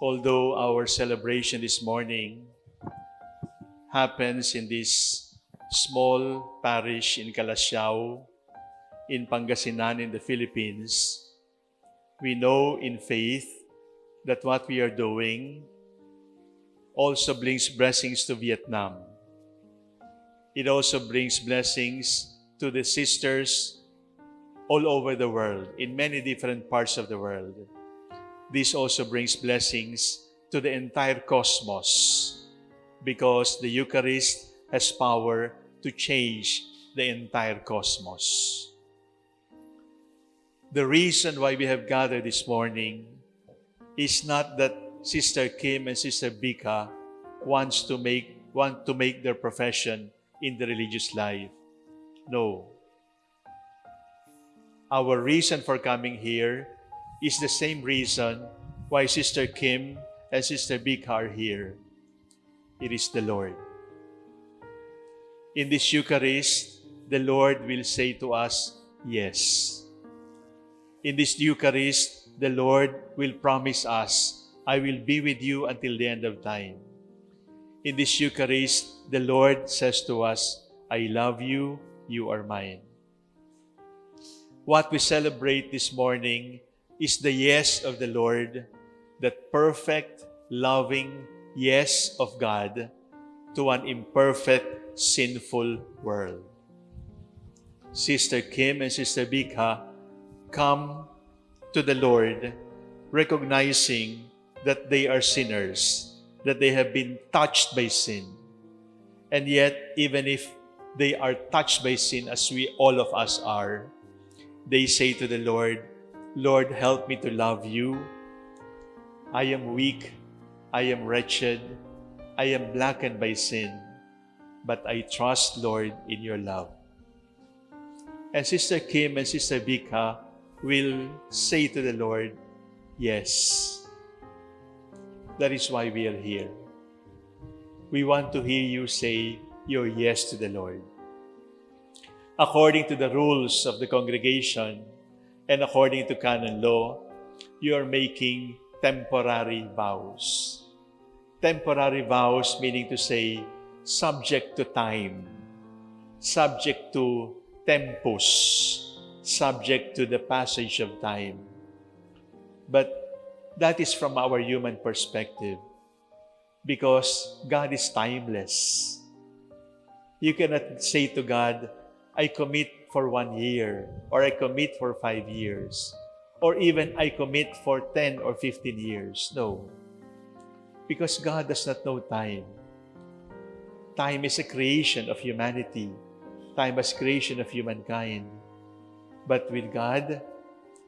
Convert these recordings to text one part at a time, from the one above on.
although our celebration this morning happens in this small parish in Calasiao, in Pangasinan, in the Philippines, we know in faith that what we are doing also brings blessings to Vietnam. It also brings blessings to the sisters all over the world, in many different parts of the world. This also brings blessings to the entire cosmos because the Eucharist has power to change the entire cosmos. The reason why we have gathered this morning is not that Sister Kim and Sister Bika wants to make want to make their profession in the religious life. No. Our reason for coming here is the same reason why Sister Kim and Sister Bika are here. It is the Lord. In this Eucharist, the Lord will say to us, Yes. In this Eucharist, the Lord will promise us I will be with you until the end of time. In this Eucharist, the Lord says to us, I love you, you are mine. What we celebrate this morning is the yes of the Lord, that perfect, loving yes of God to an imperfect, sinful world. Sister Kim and Sister Bika come to the Lord recognizing that they are sinners, that they have been touched by sin. And yet, even if they are touched by sin, as we all of us are, they say to the Lord, Lord, help me to love you. I am weak, I am wretched, I am blackened by sin, but I trust, Lord, in your love. And Sister Kim and Sister Bika will say to the Lord, Yes, that is why we are here. We want to hear you say your yes to the Lord. According to the rules of the congregation and according to canon law, you are making temporary vows. Temporary vows meaning to say subject to time, subject to tempus, subject to the passage of time. But that is from our human perspective because God is timeless. You cannot say to God, I commit for one year, or I commit for five years, or even I commit for 10 or 15 years. No. Because God does not know time. Time is a creation of humanity. Time is creation of humankind. But with God,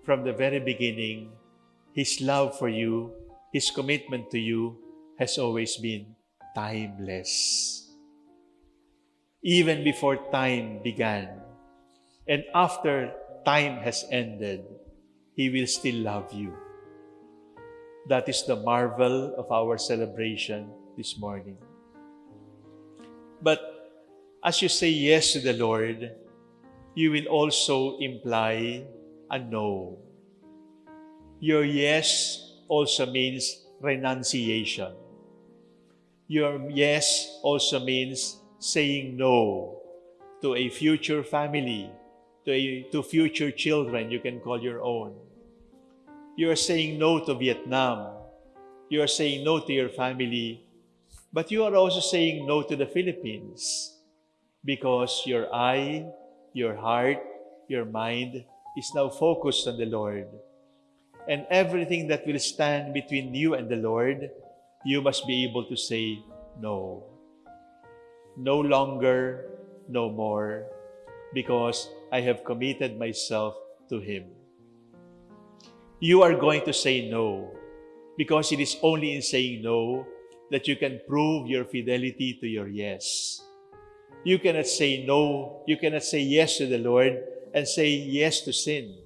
from the very beginning, His love for you, His commitment to you has always been timeless. Even before time began, and after time has ended, He will still love you. That is the marvel of our celebration this morning. But as you say yes to the Lord, you will also imply a no. Your yes also means renunciation. Your yes also means saying no to a future family, to, a, to future children you can call your own. You are saying no to Vietnam. You are saying no to your family. But you are also saying no to the Philippines because your eye, your heart, your mind is now focused on the Lord and everything that will stand between you and the Lord, you must be able to say no. No longer, no more, because I have committed myself to Him. You are going to say no, because it is only in saying no that you can prove your fidelity to your yes. You cannot say no, you cannot say yes to the Lord and say yes to sin.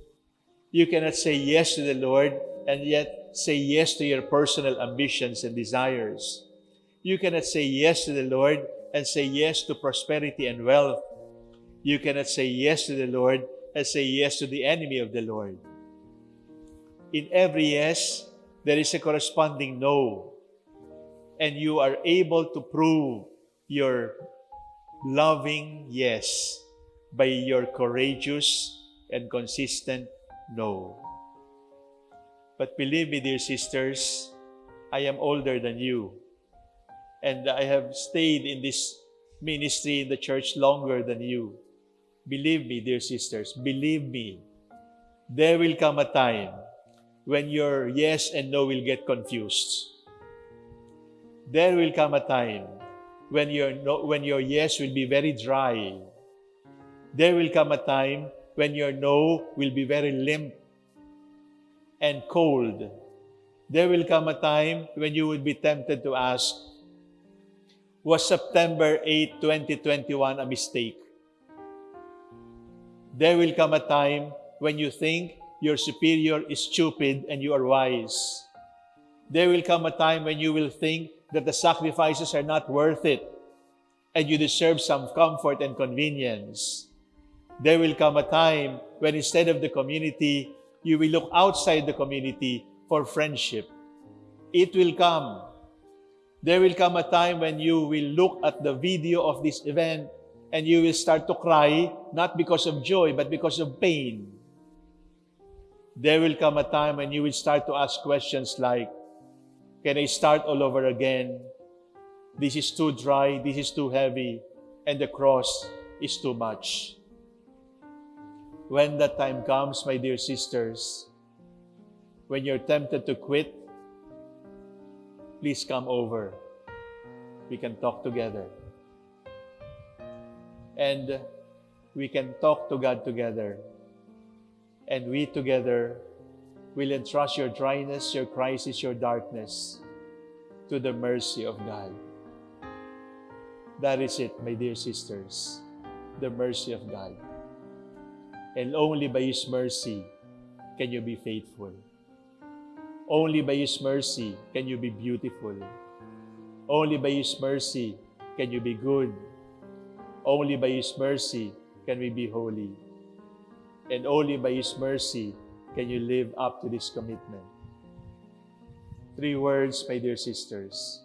You cannot say yes to the Lord and yet say yes to your personal ambitions and desires. You cannot say yes to the Lord and say yes to prosperity and wealth. You cannot say yes to the Lord and say yes to the enemy of the Lord. In every yes, there is a corresponding no. And you are able to prove your loving yes by your courageous and consistent no. But believe me, dear sisters, I am older than you. And I have stayed in this ministry in the church longer than you. Believe me, dear sisters, believe me, there will come a time when your yes and no will get confused. There will come a time when your, no, when your yes will be very dry. There will come a time when your no will be very limp and cold. There will come a time when you would be tempted to ask, was September 8, 2021 a mistake? There will come a time when you think your superior is stupid and you are wise. There will come a time when you will think that the sacrifices are not worth it and you deserve some comfort and convenience. There will come a time when instead of the community, you will look outside the community for friendship. It will come. There will come a time when you will look at the video of this event and you will start to cry, not because of joy, but because of pain. There will come a time when you will start to ask questions like, Can I start all over again? This is too dry, this is too heavy, and the cross is too much. When that time comes, my dear sisters, when you're tempted to quit, please come over. We can talk together. And we can talk to God together. And we together will entrust your dryness, your crisis, your darkness to the mercy of God. That is it, my dear sisters, the mercy of God. And only by His mercy can you be faithful. Only by His mercy can you be beautiful. Only by His mercy can you be good. Only by His mercy can we be holy. And only by His mercy can you live up to this commitment. Three words, my dear sisters.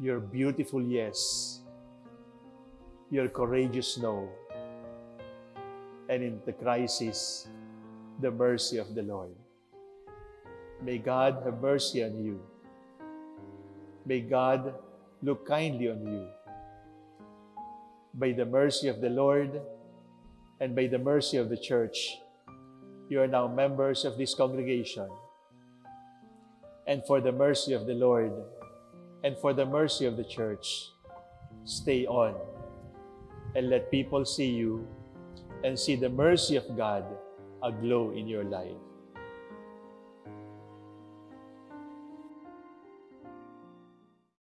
Your beautiful yes. Your courageous no. And in the crisis, the mercy of the Lord. May God have mercy on you. May God look kindly on you. By the mercy of the Lord and by the mercy of the church, you are now members of this congregation. And for the mercy of the Lord and for the mercy of the church, stay on and let people see you and see the mercy of God aglow in your life.